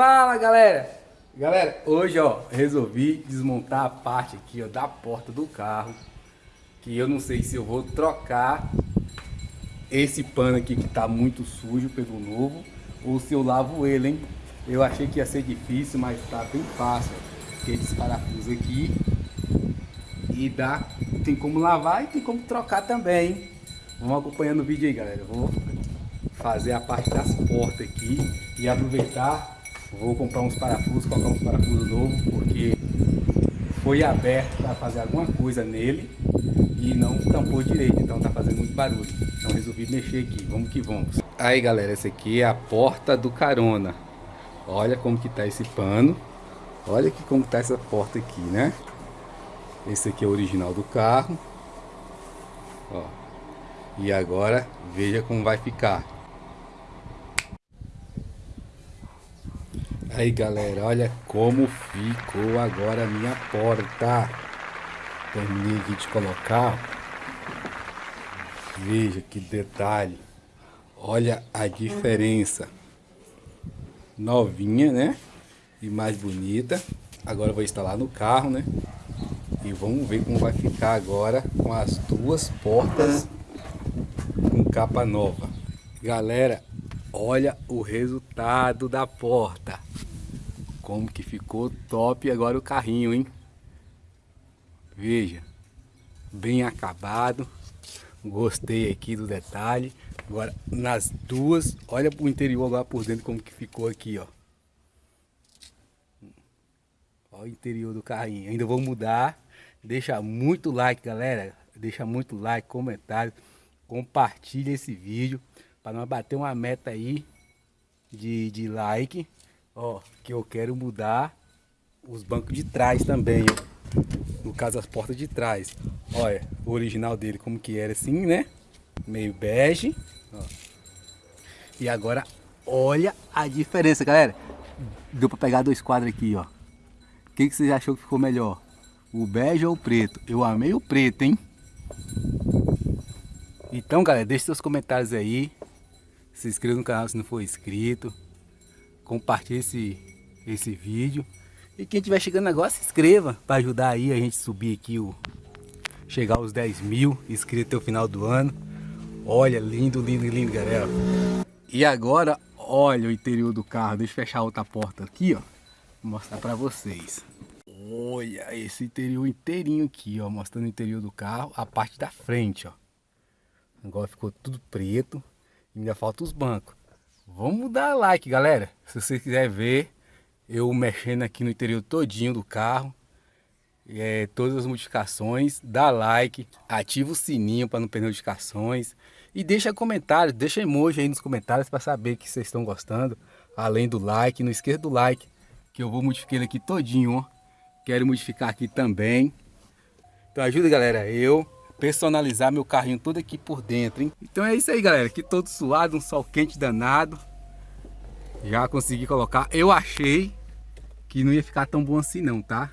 Fala galera! Galera, hoje ó, resolvi desmontar a parte aqui ó, da porta do carro Que eu não sei se eu vou trocar esse pano aqui que tá muito sujo pelo novo Ou se eu lavo ele, hein? Eu achei que ia ser difícil, mas tá bem fácil Tem esse parafuso aqui E dá, tem como lavar e tem como trocar também, hein? Vamos acompanhando o vídeo aí galera Vou fazer a parte das portas aqui e aproveitar Vou comprar uns parafusos, colocar uns parafusos novos, porque foi aberto para fazer alguma coisa nele e não tampou direito, então tá fazendo muito barulho. Então resolvi mexer aqui, vamos que vamos. Aí galera, essa aqui é a porta do carona. Olha como que tá esse pano. Olha aqui como tá essa porta aqui, né? Esse aqui é o original do carro. Ó. E agora veja como vai ficar. Aí galera, olha como ficou agora a minha porta. Terminei aqui de colocar. Veja que detalhe. Olha a diferença. Novinha, né? E mais bonita. Agora vou instalar no carro, né? E vamos ver como vai ficar agora com as duas portas com capa nova. Galera, olha o resultado da porta como que ficou top agora o carrinho, hein? Veja, bem acabado. Gostei aqui do detalhe. Agora, nas duas, olha pro interior lá por dentro como que ficou aqui, ó. Olha o interior do carrinho. Ainda vou mudar. Deixa muito like, galera. Deixa muito like, comentário. Compartilha esse vídeo. Para nós bater uma meta aí de, de like. Ó, que eu quero mudar os bancos de trás também, ó. No caso, as portas de trás. Olha, o original dele como que era assim, né? Meio bege. Ó. E agora, olha a diferença, galera. Deu pra pegar dois quadros aqui, ó. O que, que vocês achou que ficou melhor? O bege ou o preto? Eu amei o preto, hein? Então, galera, deixe seus comentários aí. Se inscreva no canal se não for inscrito compartilhe esse, esse vídeo. E quem estiver chegando agora, se inscreva para ajudar aí a gente subir aqui, o, chegar aos 10 mil inscritos até o final do ano. Olha, lindo, lindo, lindo, galera. E agora, olha o interior do carro. Deixa eu fechar outra porta aqui, ó. Vou mostrar para vocês. Olha esse interior inteirinho aqui, ó. Mostrando o interior do carro, a parte da frente, ó. Agora ficou tudo preto. Ainda falta os bancos. Vamos dar like, galera. Se você quiser ver eu mexendo aqui no interior todinho do carro, é, todas as modificações, dá like, ativa o sininho para não perder notificações e deixa comentários, deixa emoji aí nos comentários para saber que vocês estão gostando. Além do like, não esqueça do like, que eu vou modificar aqui todinho, ó. Quero modificar aqui também. Então ajuda, galera, eu personalizar meu carrinho todo aqui por dentro, hein? Então é isso aí, galera. Aqui todo suado, um sol quente danado. Já consegui colocar. Eu achei que não ia ficar tão bom assim não, tá?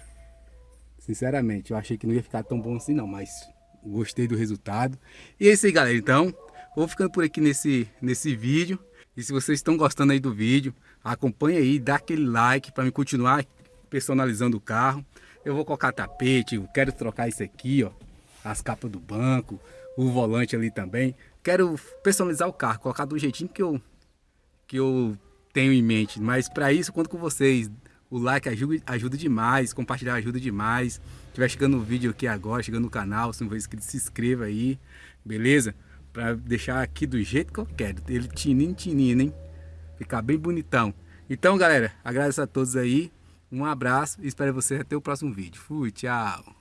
Sinceramente, eu achei que não ia ficar tão bom assim não, mas gostei do resultado. E é isso aí, galera. Então, vou ficando por aqui nesse, nesse vídeo. E se vocês estão gostando aí do vídeo, acompanha aí, dá aquele like para me continuar personalizando o carro. Eu vou colocar tapete, eu quero trocar isso aqui, ó as capas do banco, o volante ali também. Quero personalizar o carro, colocar do jeitinho que eu, que eu tenho em mente. Mas para isso, conto com vocês. O like ajuda, ajuda demais, compartilhar ajuda demais. Se estiver chegando no vídeo aqui agora, chegando no canal, se não for inscrito, se inscreva aí, beleza? Para deixar aqui do jeito que eu quero. Ele tininho, tininho, hein? Ficar bem bonitão. Então, galera, agradeço a todos aí. Um abraço e espero vocês até o próximo vídeo. Fui, tchau!